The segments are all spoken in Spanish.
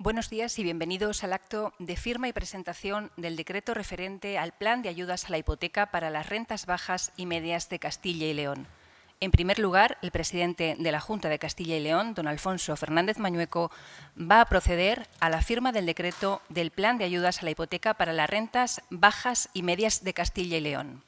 Buenos días y bienvenidos al acto de firma y presentación del decreto referente al Plan de Ayudas a la Hipoteca para las rentas bajas y medias de Castilla y León. En primer lugar, el presidente de la Junta de Castilla y León, don Alfonso Fernández Mañueco, va a proceder a la firma del decreto del Plan de Ayudas a la Hipoteca para las rentas bajas y medias de Castilla y León.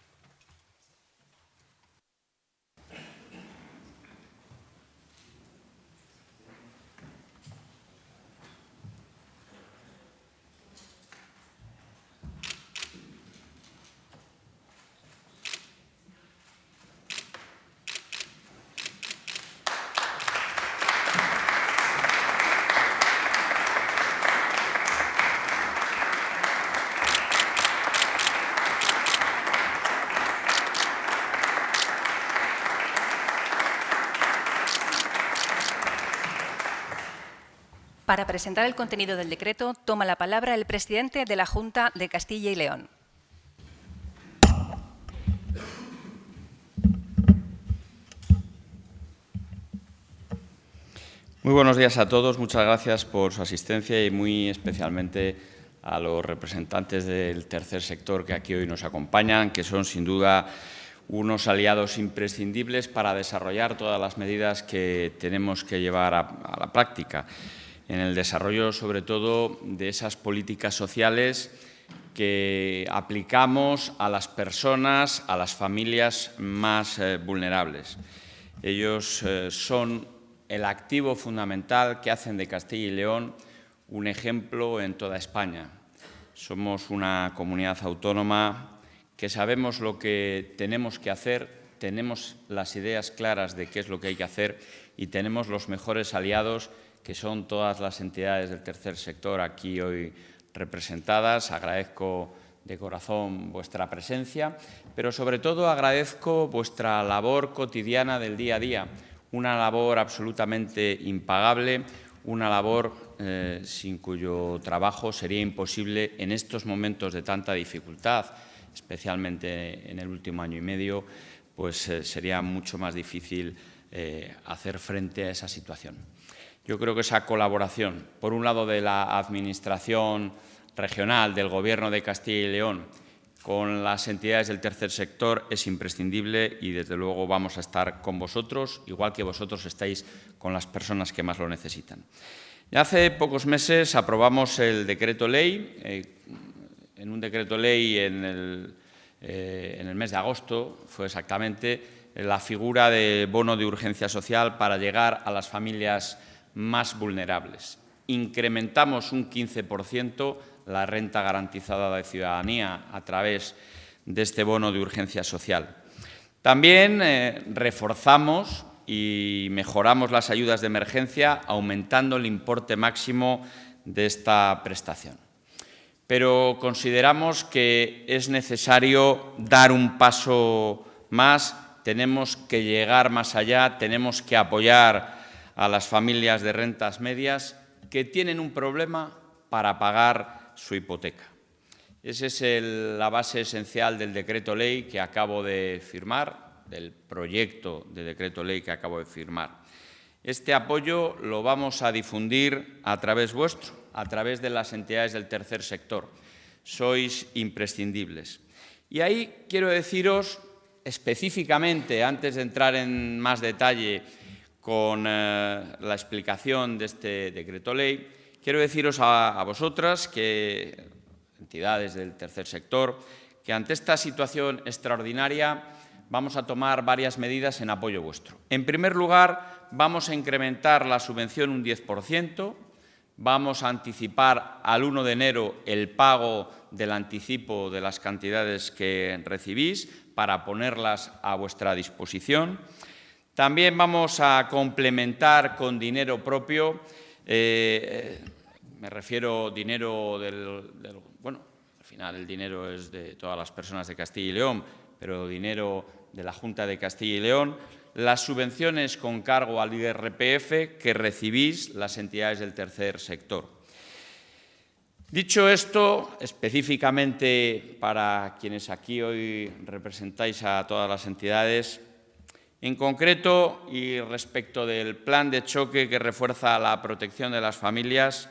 Para presentar el contenido del decreto, toma la palabra el presidente de la Junta de Castilla y León. Muy buenos días a todos. Muchas gracias por su asistencia y muy especialmente a los representantes del tercer sector que aquí hoy nos acompañan, que son sin duda unos aliados imprescindibles para desarrollar todas las medidas que tenemos que llevar a, la práctica en el desarrollo, sobre todo, de esas políticas sociales que aplicamos a las personas, a las familias más eh, vulnerables. Ellos eh, son el activo fundamental que hacen de Castilla y León un ejemplo en toda España. Somos una comunidad autónoma que sabemos lo que tenemos que hacer, tenemos las ideas claras de qué es lo que hay que hacer y tenemos los mejores aliados que son todas las entidades del tercer sector aquí hoy representadas. Agradezco de corazón vuestra presencia, pero sobre todo agradezco vuestra labor cotidiana del día a día, una labor absolutamente impagable, una labor eh, sin cuyo trabajo sería imposible en estos momentos de tanta dificultad, especialmente en el último año y medio, pues eh, sería mucho más difícil eh, hacer frente a esa situación. Yo creo que esa colaboración, por un lado de la Administración regional, del Gobierno de Castilla y León, con las entidades del tercer sector es imprescindible y, desde luego, vamos a estar con vosotros, igual que vosotros estáis con las personas que más lo necesitan. Ya hace pocos meses aprobamos el decreto ley, eh, en un decreto ley eh, en el mes de agosto, fue exactamente la figura de bono de urgencia social para llegar a las familias más vulnerables. Incrementamos un 15% la renta garantizada de ciudadanía a través de este bono de urgencia social. También eh, reforzamos y mejoramos las ayudas de emergencia aumentando el importe máximo de esta prestación. Pero consideramos que es necesario dar un paso más, tenemos que llegar más allá, tenemos que apoyar a las familias de rentas medias que tienen un problema para pagar su hipoteca. Esa es la base esencial del decreto ley que acabo de firmar, del proyecto de decreto ley que acabo de firmar. Este apoyo lo vamos a difundir a través vuestro, a través de las entidades del tercer sector. Sois imprescindibles. Y ahí quiero deciros específicamente, antes de entrar en más detalle con eh, la explicación de este decreto ley, quiero deciros a, vosotras, que, entidades del tercer sector, que ante esta situación extraordinaria vamos a tomar varias medidas en apoyo vuestro. En primer lugar, vamos a incrementar la subvención un 10%, vamos a anticipar al 1 de enero el pago del anticipo de las cantidades que recibís para ponerlas a vuestra disposición. También vamos a complementar con dinero propio, eh, me refiero dinero del, Bueno, al final el dinero es de todas las personas de Castilla y León, pero dinero de la Junta de Castilla y León, las subvenciones con cargo al IRPF que recibís las entidades del tercer sector. Dicho esto, específicamente para quienes aquí hoy representáis a todas las entidades, en concreto, y respecto del plan de choque que refuerza la protección de las familias,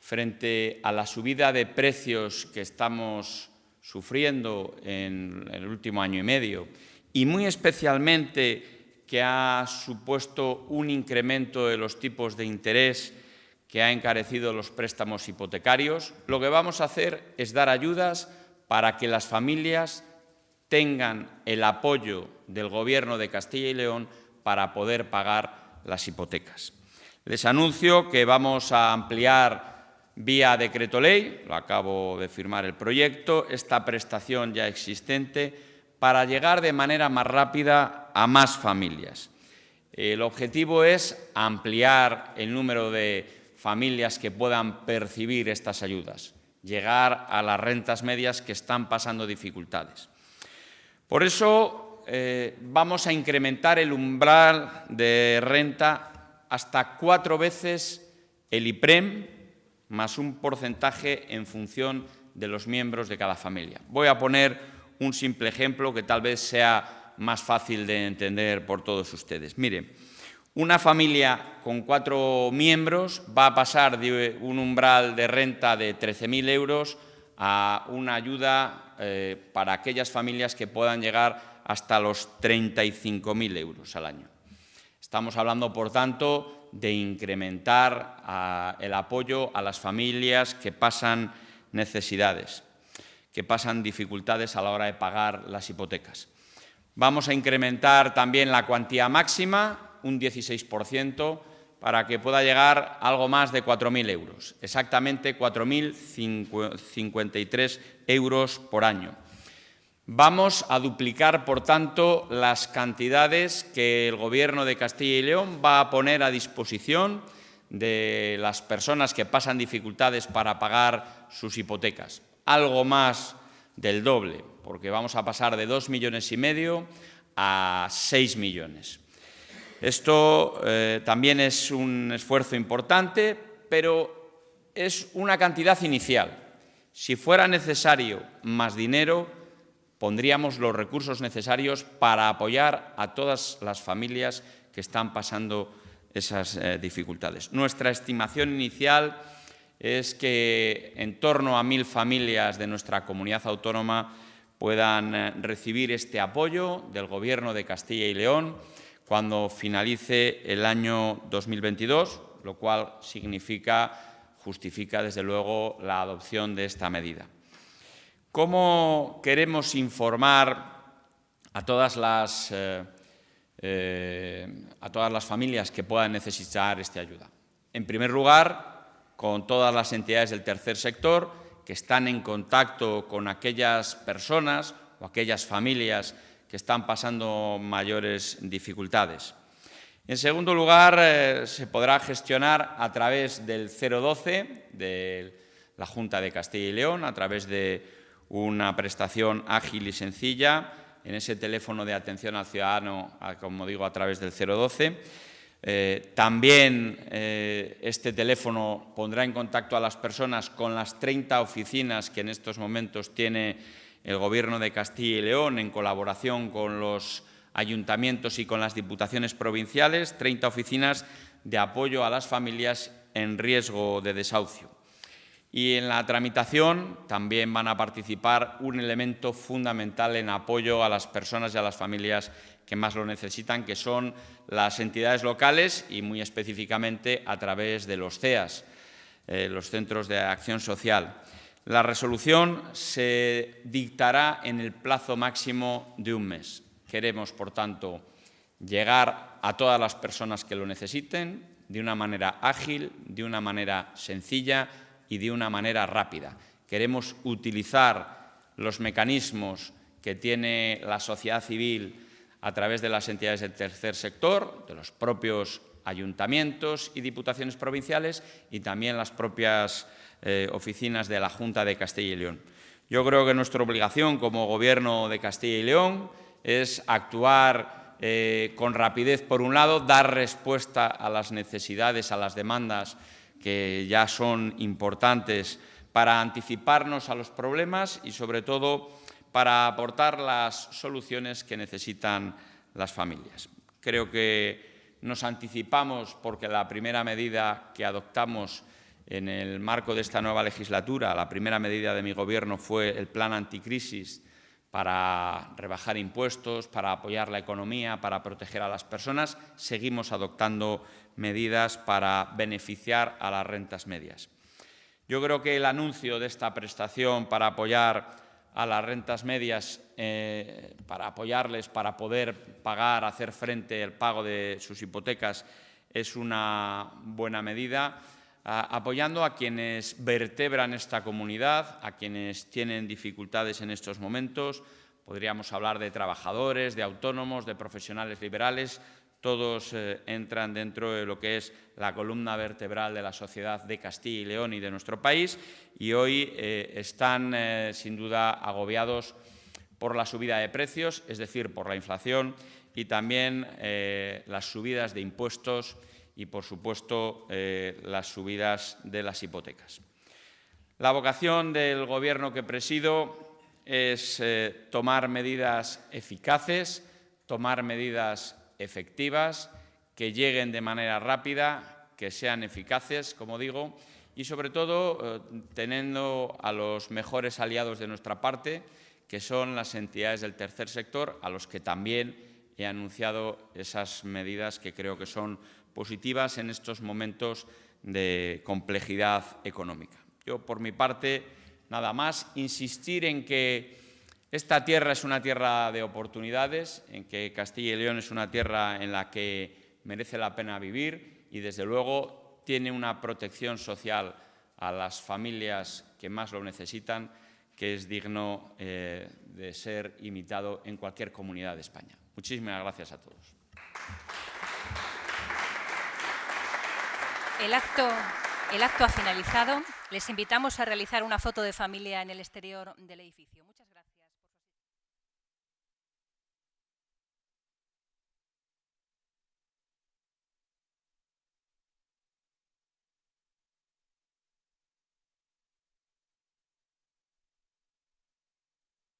frente a la subida de precios que estamos sufriendo en el último año y medio y muy especialmente que ha supuesto un incremento de los tipos de interés que ha encarecido los préstamos hipotecarios, lo que vamos a hacer es dar ayudas para que las familias tengan el apoyo del Gobierno de Castilla y León para poder pagar las hipotecas. Les anuncio que vamos a ampliar vía decreto ley, lo acabo de firmar el proyecto, esta prestación ya existente para llegar de manera más rápida a más familias. El objetivo es ampliar el número de familias que puedan percibir estas ayudas, llegar a las rentas medias que están pasando dificultades. Por eso eh, vamos a incrementar el umbral de renta hasta cuatro veces el IPREM más un porcentaje en función de los miembros de cada familia. Voy a poner un simple ejemplo que tal vez sea más fácil de entender por todos ustedes. Miren, una familia con cuatro miembros va a pasar de un umbral de renta de 13.000 euros a una ayuda eh, para aquellas familias que puedan llegar hasta los 35.000 euros al año. Estamos hablando, por tanto, de incrementar ah, el apoyo a las familias que pasan necesidades, que pasan dificultades a la hora de pagar las hipotecas. Vamos a incrementar también la cuantía máxima un 16%, para que pueda llegar algo más de 4.000 euros, exactamente 4.053 euros por año. Vamos a duplicar, por tanto, las cantidades que el Gobierno de Castilla y León va a poner a disposición de las personas que pasan dificultades para pagar sus hipotecas. Algo más del doble, porque vamos a pasar de 2 millones y medio a 6 millones. Esto eh, también es un esfuerzo importante, pero es una cantidad inicial. Si fuera necesario más dinero, pondríamos los recursos necesarios para apoyar a todas las familias que están pasando esas eh, dificultades. Nuestra estimación inicial es que en torno a mil familias de nuestra comunidad autónoma puedan eh, recibir este apoyo del Gobierno de Castilla y León cuando finalice el año 2022, lo cual significa, justifica desde luego la adopción de esta medida. ¿Cómo queremos informar a todas las, eh, eh, a todas las familias que puedan necesitar esta ayuda? En primer lugar, con todas las entidades del tercer sector que están en contacto con aquellas personas o aquellas familias que están pasando mayores dificultades. En segundo lugar, eh, se podrá gestionar a través del 012 de la Junta de Castilla y León, a través de una prestación ágil y sencilla, en ese teléfono de atención al ciudadano, como digo, a través del 012. Eh, también eh, este teléfono pondrá en contacto a las personas con las 30 oficinas que en estos momentos tiene el Gobierno de Castilla y León, en colaboración con los ayuntamientos y con las diputaciones provinciales, 30 oficinas de apoyo a las familias en riesgo de desahucio. Y en la tramitación también van a participar un elemento fundamental en apoyo a las personas y a las familias que más lo necesitan, que son las entidades locales y muy específicamente a través de los CEAS, eh, los Centros de Acción Social. La resolución se dictará en el plazo máximo de un mes. Queremos, por tanto, llegar a todas las personas que lo necesiten de una manera ágil, de una manera sencilla y de una manera rápida. Queremos utilizar los mecanismos que tiene la sociedad civil a través de las entidades del tercer sector, de los propios ayuntamientos y diputaciones provinciales y también las propias eh, oficinas de la Junta de Castilla y León. Yo creo que nuestra obligación como Gobierno de Castilla y León es actuar eh, con rapidez, por un lado, dar respuesta a las necesidades, a las demandas que ya son importantes para anticiparnos a los problemas y, sobre todo, para aportar las soluciones que necesitan las familias. Creo que nos anticipamos porque la primera medida que adoptamos En el marco de esta nueva legislatura, la primera medida de mi Gobierno fue el plan anticrisis para rebajar impuestos, para apoyar la economía, para proteger a las personas. Seguimos adoptando medidas para beneficiar a las rentas medias. Yo creo que el anuncio de esta prestación para apoyar a las rentas medias, eh, para apoyarles, para poder pagar, hacer frente al pago de sus hipotecas, es una buena medida, apoyando a quienes vertebran esta comunidad, a quienes tienen dificultades en estos momentos. Podríamos hablar de trabajadores, de autónomos, de profesionales liberales, todos eh, entran dentro de lo que es la columna vertebral de la sociedad de Castilla y León y de nuestro país y hoy eh, están eh, sin duda agobiados por la subida de precios, es decir, por la inflación y también las subidas de impuestos y, por supuesto, las subidas de las hipotecas. La vocación del Gobierno que presido es tomar medidas eficaces, tomar medidas efectivas, que lleguen de manera rápida, que sean eficaces, como digo, y sobre todo eh, teniendo a los mejores aliados de nuestra parte, que son las entidades del tercer sector, a los que también he anunciado esas medidas que creo que son positivas en estos momentos de complejidad económica. Yo, por mi parte, nada más, insistir en que esta tierra es una tierra de oportunidades, en que Castilla y León es una tierra en la que merece la pena vivir y, desde luego, tiene una protección social a las familias que más lo necesitan, que es digno eh, de ser imitado en cualquier comunidad de España. Muchísimas gracias a todos. El acto, el acto ha finalizado. Les invitamos a realizar una foto de familia en el exterior del edificio.